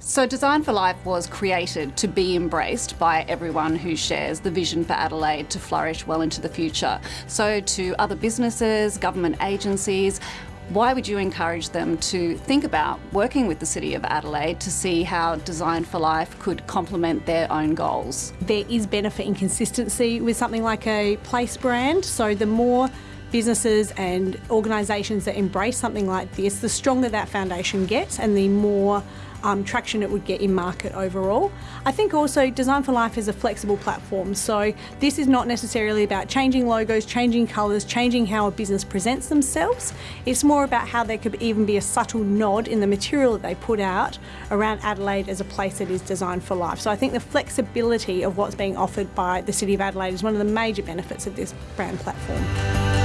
So Design for Life was created to be embraced by everyone who shares the vision for Adelaide to flourish well into the future. So to other businesses, government agencies, why would you encourage them to think about working with the City of Adelaide to see how Design for Life could complement their own goals? There is benefit in consistency with something like a place brand, so the more businesses and organisations that embrace something like this, the stronger that foundation gets and the more um, traction it would get in market overall. I think also Design for Life is a flexible platform, so this is not necessarily about changing logos, changing colours, changing how a business presents themselves. It's more about how there could even be a subtle nod in the material that they put out around Adelaide as a place that is designed for life. So I think the flexibility of what's being offered by the City of Adelaide is one of the major benefits of this brand platform.